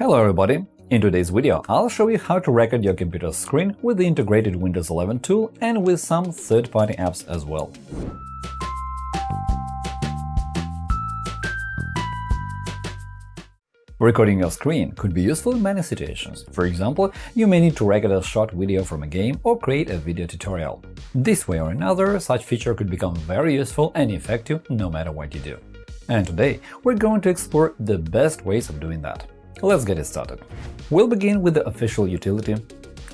Hello everybody! In today's video, I'll show you how to record your computer's screen with the integrated Windows 11 tool and with some third-party apps as well. Recording your screen could be useful in many situations. For example, you may need to record a short video from a game or create a video tutorial. This way or another, such feature could become very useful and effective no matter what you do. And today, we're going to explore the best ways of doing that. Let's get it started. We'll begin with the official utility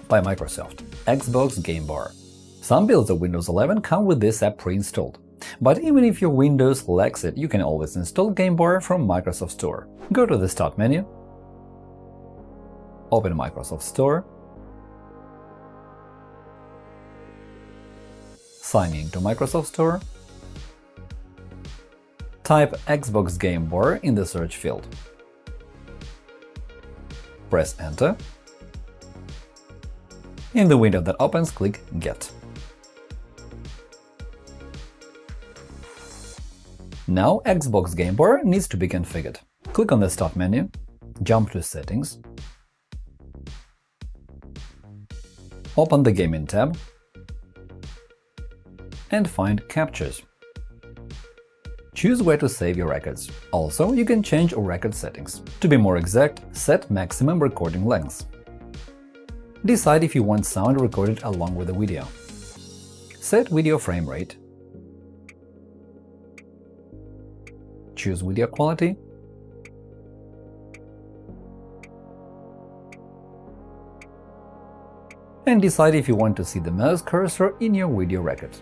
by Microsoft – Xbox Game Bar. Some builds of Windows 11 come with this app pre-installed. But even if your Windows lacks it, you can always install Game Bar from Microsoft Store. Go to the Start menu, open Microsoft Store, sign in to Microsoft Store, type Xbox Game Bar in the search field, press Enter. In the window that opens, click Get. Now Xbox Game Bar needs to be configured. Click on the Start menu, jump to Settings, open the Gaming tab and find Captures. Choose where to save your records. Also, you can change record settings. To be more exact, set maximum recording length. Decide if you want sound recorded along with the video. Set video frame rate. Choose video quality. And decide if you want to see the mouse cursor in your video record.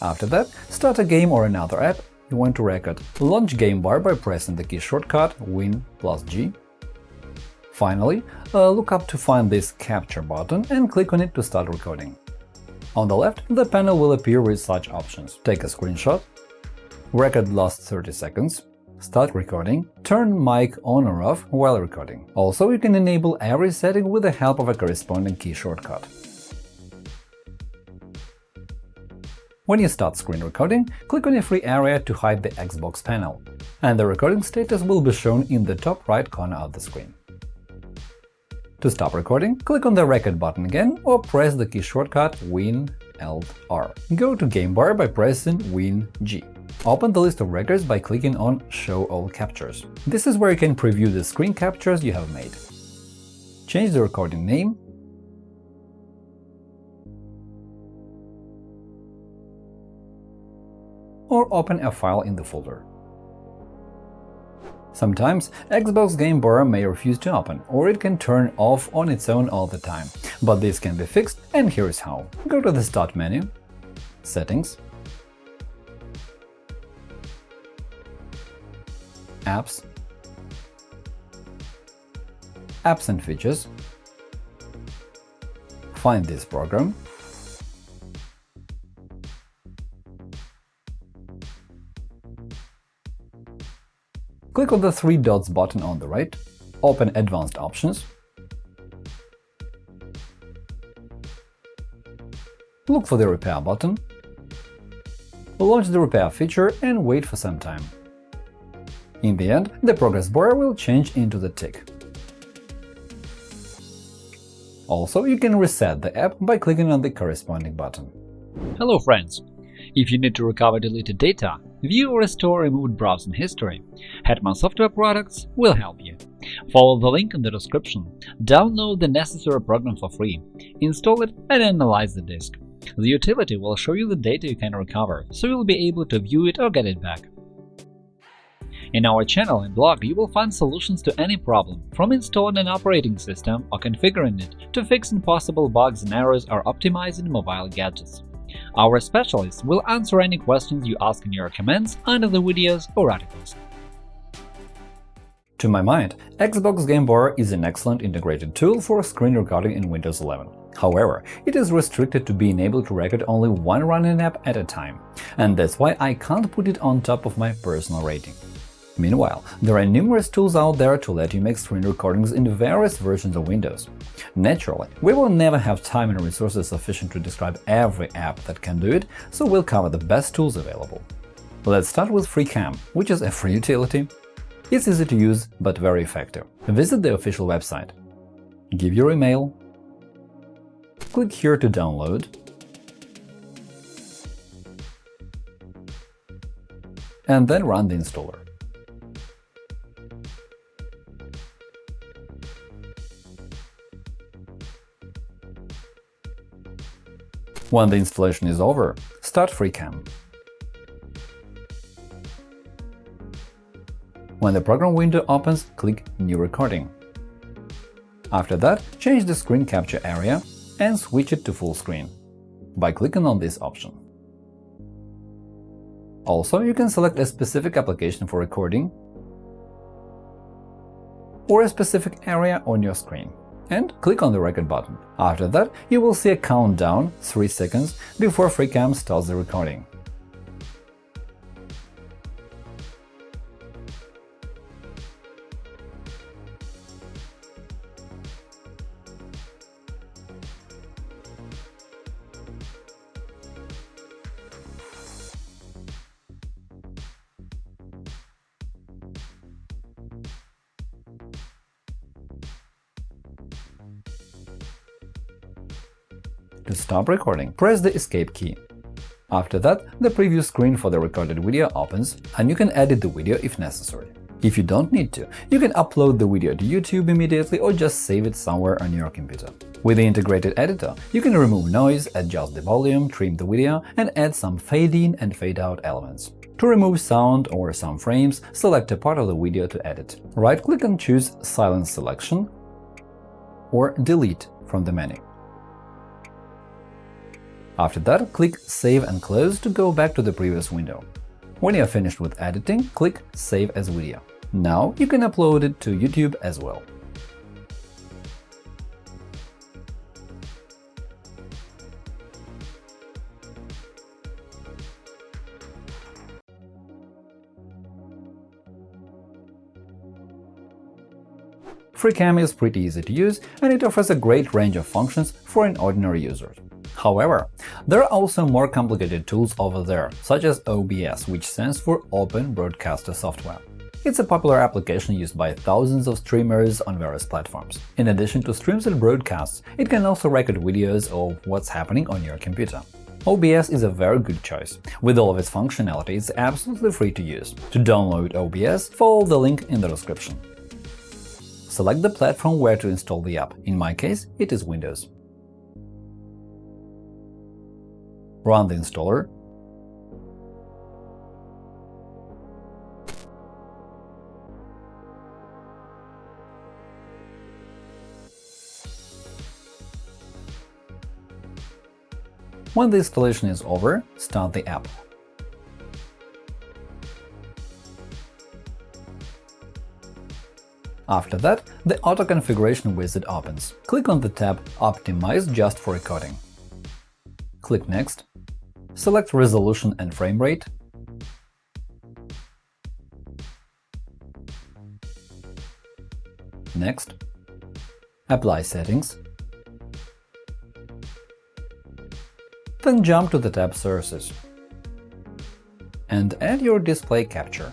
After that, start a game or another app you want to record. Launch Game Bar by pressing the key shortcut Win plus G. Finally, uh, look up to find this Capture button and click on it to start recording. On the left, the panel will appear with such options. Take a screenshot, record last 30 seconds, start recording, turn mic on or off while recording. Also, you can enable every setting with the help of a corresponding key shortcut. When you start screen recording, click on a free area to hide the Xbox panel, and the recording status will be shown in the top right corner of the screen. To stop recording, click on the Record button again or press the key shortcut Win Alt R. Go to Game Bar by pressing Win G. Open the list of records by clicking on Show all captures. This is where you can preview the screen captures you have made. Change the recording name or open a file in the folder. Sometimes Xbox Game Bar may refuse to open, or it can turn off on its own all the time. But this can be fixed, and here's how. Go to the Start menu, Settings, Apps, Apps and Features, find this program, Click on the three dots button on the right, open Advanced Options, look for the Repair button, launch the repair feature and wait for some time. In the end, the progress bar will change into the tick. Also, you can reset the app by clicking on the corresponding button. Hello friends! If you need to recover deleted data, view or restore removed browsing history, Hetman Software Products will help you. Follow the link in the description, download the necessary program for free, install it and analyze the disk. The utility will show you the data you can recover, so you'll be able to view it or get it back. In our channel and blog, you will find solutions to any problem, from installing an operating system or configuring it to fixing possible bugs and errors or optimizing mobile gadgets. Our specialists will answer any questions you ask in your comments under the videos or articles. To my mind, Xbox Game Bar is an excellent integrated tool for screen recording in Windows 11. However, it is restricted to being able to record only one running app at a time, and that's why I can't put it on top of my personal rating. Meanwhile, there are numerous tools out there to let you make screen recordings in various versions of Windows. Naturally, we will never have time and resources sufficient to describe every app that can do it, so we'll cover the best tools available. Let's start with FreeCam, which is a free utility. It's easy to use, but very effective. Visit the official website. Give your email. Click here to download. And then run the installer. When the installation is over, start FreeCam. When the program window opens, click New Recording. After that, change the screen capture area and switch it to full screen by clicking on this option. Also, you can select a specific application for recording or a specific area on your screen and click on the record button. After that, you will see a countdown 3 seconds before FreeCam starts the recording. To stop recording, press the Escape key. After that, the preview screen for the recorded video opens, and you can edit the video if necessary. If you don't need to, you can upload the video to YouTube immediately or just save it somewhere on your computer. With the integrated editor, you can remove noise, adjust the volume, trim the video, and add some fade-in and fade-out elements. To remove sound or some frames, select a part of the video to edit. Right-click and choose Silence Selection or Delete from the menu. After that, click Save and Close to go back to the previous window. When you are finished with editing, click Save as video. Now you can upload it to YouTube as well. FreeCam is pretty easy to use, and it offers a great range of functions for an ordinary user. However, there are also more complicated tools over there, such as OBS, which stands for Open Broadcaster Software. It's a popular application used by thousands of streamers on various platforms. In addition to streams and broadcasts, it can also record videos of what's happening on your computer. OBS is a very good choice. With all of its functionality, it's absolutely free to use. To download OBS, follow the link in the description. Select the platform where to install the app. In my case, it is Windows. Run the installer. When the installation is over, start the app. After that, the Auto Configuration wizard opens. Click on the tab Optimize just for recording. Click Next. Select Resolution and Frame Rate. Next. Apply Settings. Then jump to the tab Sources and add your display capture.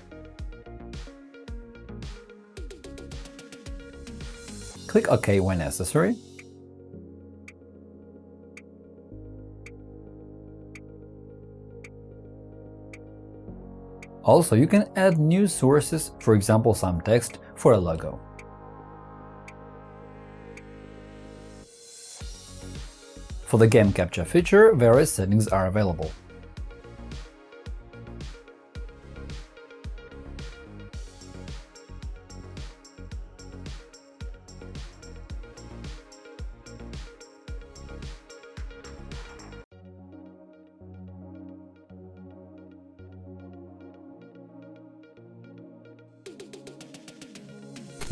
Click OK when necessary. Also, you can add new sources, for example some text for a logo. For the game capture feature, various settings are available.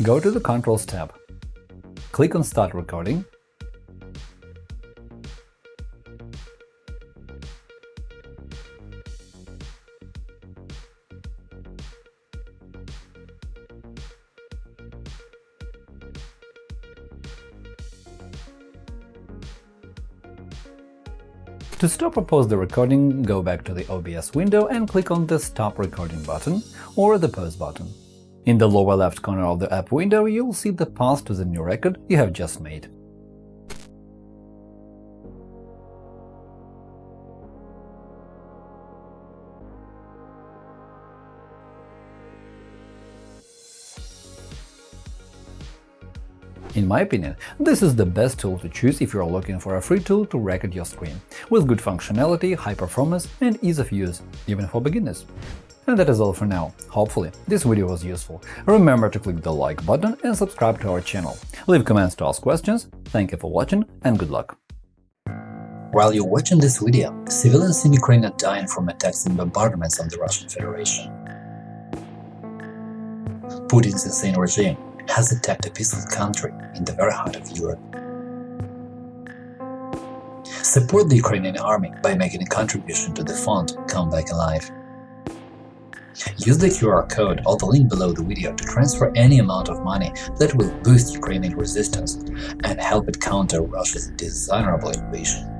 Go to the Controls tab. Click on Start recording To stop or pause the recording, go back to the OBS window and click on the Stop Recording button or the Pause button. In the lower left corner of the app window, you'll see the path to the new record you have just made. In my opinion, this is the best tool to choose if you are looking for a free tool to record your screen, with good functionality, high performance and ease of use, even for beginners. And that is all for now. Hopefully, this video was useful. Remember to click the like button and subscribe to our channel. Leave comments to ask questions. Thank you for watching and good luck! While you're watching this video, civilians in Ukraine are dying from attacks and bombardments of the Russian Federation. Putin's insane regime has attacked a peaceful country in the very heart of Europe. Support the Ukrainian army by making a contribution to the fund Come Back Alive. Use the QR code or the link below the video to transfer any amount of money that will boost Ukrainian resistance and help it counter Russia's dishonorable invasion.